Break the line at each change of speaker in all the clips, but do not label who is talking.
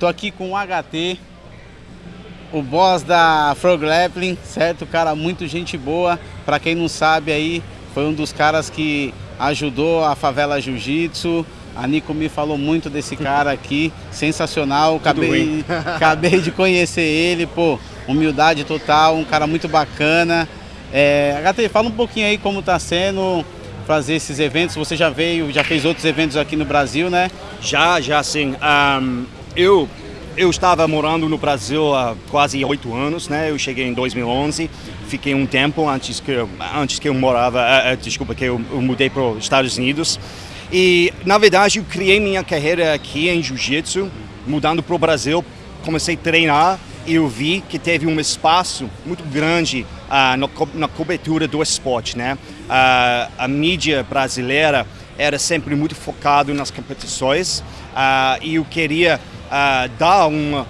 Tô aqui com o HT, o boss da Frog Grappling, certo? Cara, muito gente boa. Para quem não sabe aí, foi um dos caras que ajudou a favela Jiu-Jitsu. A Nico me falou muito desse cara aqui, sensacional. Acabei, acabei de conhecer ele, pô, humildade total, um cara muito bacana. É, HT, fala um pouquinho aí como tá sendo fazer esses eventos. Você já veio, já fez outros eventos aqui no Brasil, né?
Já, já sim. Um, eu eu estava morando no Brasil há quase oito anos, né? Eu cheguei em 2011, fiquei um tempo antes que eu, antes que eu morava, uh, uh, desculpa, que eu, eu mudei para os Estados Unidos. E na verdade eu criei minha carreira aqui em Jiu-Jitsu, mudando para o Brasil, comecei a treinar e eu vi que teve um espaço muito grande uh, no, na cobertura do esporte, né? a mídia brasileira era sempre muito focado nas competições e eu queria uh, dar uma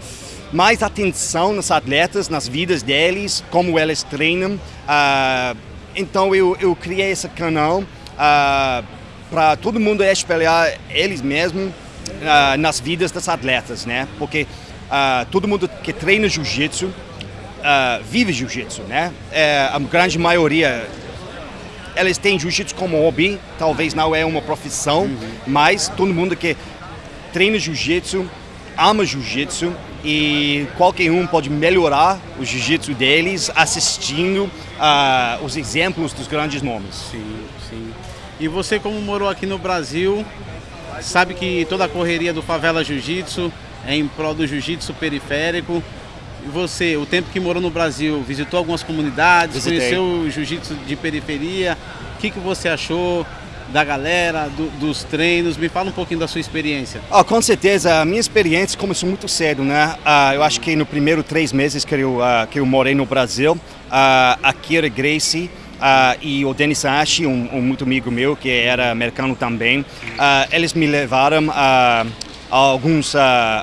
mais atenção nos atletas, nas vidas deles, como eles treinam. Uh, então eu, eu criei esse canal uh, para todo mundo espelhar eles mesmos uh, nas vidas dos atletas, né? Porque todo mundo que treina jiu-jitsu vive jiu-jitsu, né? É, a grande maioria eles têm jiu-jitsu como hobby, talvez não é uma profissão, uhum. mas todo mundo que treina jiu-jitsu ama jiu-jitsu e qualquer um pode melhorar o jiu-jitsu deles assistindo uh, os exemplos dos grandes nomes.
Sim, sim. E você como morou aqui no Brasil, sabe que toda a correria do Favela Jiu-Jitsu é em prol do jiu-jitsu periférico. E você, o tempo que morou no Brasil, visitou algumas comunidades, Visitei. conheceu o jiu-jitsu de periferia, o que, que você achou? Da galera, do, dos treinos. Me fala um pouquinho da sua experiência.
Oh, com certeza, a minha experiência começou muito cedo, né? Uh, eu acho que no primeiro três meses que eu, uh, que eu morei no Brasil, uh, a Kira Gracie e o Denis Ashi, um, um, muito amigo meu que era americano também, eles me levaram a alguns,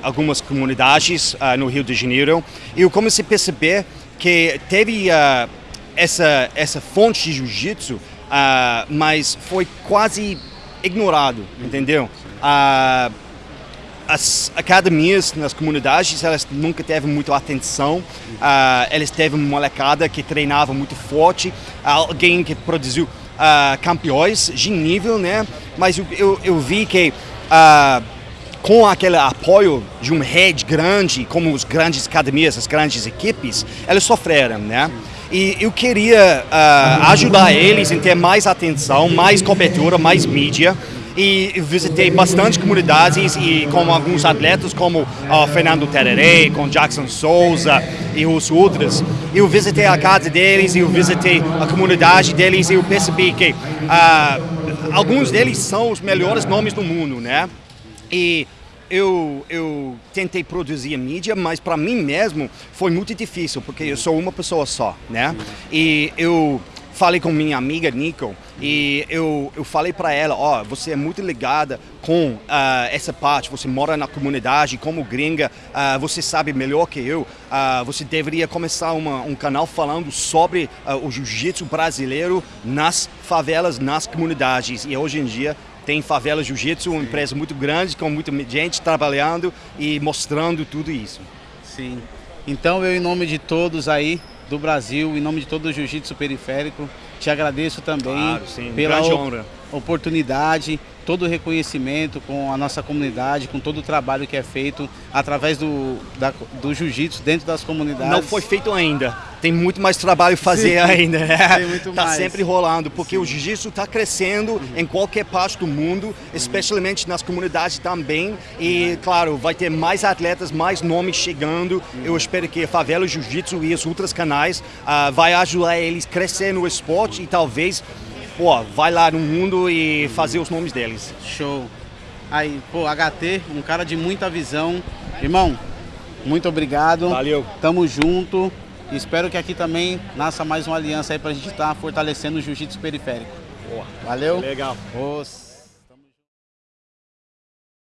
algumas comunidades no Rio de Janeiro e eu comecei a perceber que teve essa, essa fonte de jiu-jitsu uh, mas foi quase ignorado, entendeu? Uh, as academias nas comunidades elas nunca teve muita atenção. Uh, eles teve uma molecada que treinava muito forte alguém que produziu uh, campeões de nível né? Mas eu, eu, eu vi que uh, com aquele apoio de um head grande como as grandes academias as grandes equipes eles sofreram né e eu queria uh, ajudar eles em ter mais atenção, mais cobertura, mais mídia. E visitei bastante comunidades e com alguns atletas como uh, Fernando Tererê, com Jackson Souza e os outros. Eu visitei a casa deles, eu visitei a comunidade deles e eu percebi que uh, alguns deles são os melhores nomes do mundo, né? E eu, eu tentei produzir mídia, mas para mim mesmo foi muito difícil, porque eu sou uma pessoa só, né? E eu falei com minha amiga Nico e eu, eu falei para ela, ó, oh, você é muito ligada com uh, essa parte, você mora na comunidade, como gringa, uh, você sabe melhor que eu, uh, você deveria começar uma, um canal falando sobre o jiu-jitsu brasileiro nas favelas, nas comunidades e hoje em dia tem Favela Jiu-Jitsu, uma empresa muito grande, com muita gente trabalhando e mostrando tudo isso.
Sim. Então eu, em nome de todos aí do Brasil, em nome de todo o Jiu-Jitsu Periférico, te agradeço também
claro, sim.
pela oportunidade, todo o reconhecimento com a nossa comunidade, com todo o trabalho que é feito através do, da, do jiu-jitsu dentro das comunidades.
Não foi feito ainda. Tem muito mais trabalho a fazer Sim, ainda. Né?
Tem muito
tá
mais.
sempre rolando, porque Sim. o jiu-jitsu está crescendo uhum. em qualquer parte do mundo, especialmente nas comunidades também. E, claro, vai ter mais atletas, mais nomes chegando. Uhum. Eu espero que a Favela Jiu-Jitsu e os outros canais uh, vai ajudar eles a crescer no esporte e talvez pô, vai lá no mundo e fazer os nomes deles.
Show. Aí, pô, HT, um cara de muita visão. Irmão, muito obrigado.
Valeu.
Tamo junto. Espero que aqui também nasça mais uma aliança aí pra gente estar tá fortalecendo o jiu-jitsu periférico.
Boa.
Valeu.
Legal.
Os...